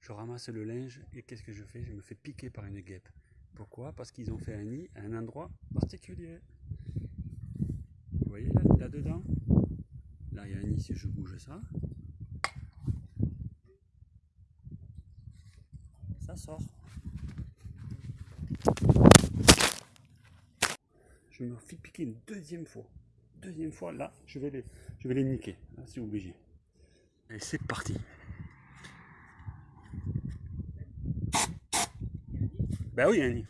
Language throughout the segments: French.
je ramasse le linge et qu'est-ce que je fais? Je me fais piquer par une guêpe. Pourquoi? Parce qu'ils ont fait un nid à un endroit particulier. Vous voyez là-dedans? Là, il y a un nid si je bouge ça. Ça sort. Je me fais piquer une deuxième fois. Deuxième fois, là, je vais les, niquer. C'est obligé. Et c'est parti. Bah oui, Annie.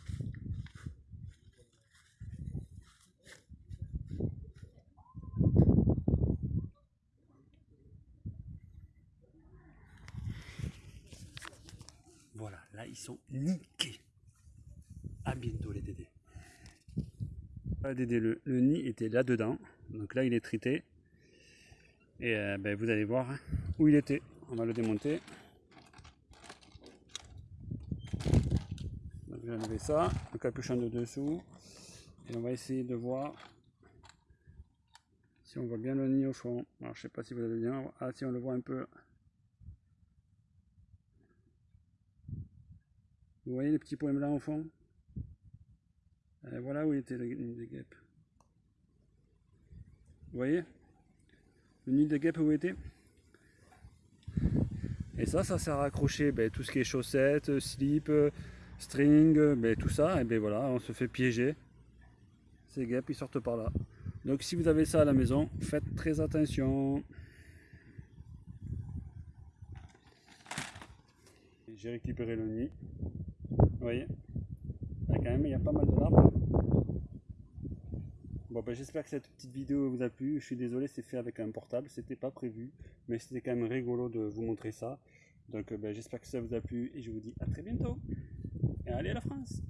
Voilà, là ils sont niqués. À bientôt les dédés. Voilà, Dédé, le, nid était là-dedans. Donc là il est trité. Et euh, ben, vous allez voir où il était. On va le démonter. Vais enlever ça, le capuchon de dessous. Et on va essayer de voir si on voit bien le nid au fond. Alors je sais pas si vous allez bien. Ah si on le voit un peu. Vous voyez les petits points blancs au fond? Et Voilà où était le nid des guêpes. Vous voyez? Le nid des guêpes où était? Et ça, ça sert à accrocher ben, tout ce qui est chaussettes, slip, string, mais tout ça, et bien voilà, on se fait piéger. Ces guêpes, ils sortent par là. Donc si vous avez ça à la maison, faites très attention. J'ai récupéré le nid. Vous voyez? Là, quand même, il y a pas mal de larmes. Bon, ben, j'espère que cette petite vidéo vous a plu. Je suis désolé, c'est fait avec un portable. C'était pas prévu, mais c'était quand même rigolo de vous montrer ça. Donc, ben, j'espère que ça vous a plu et je vous dis à très bientôt. Allez à la France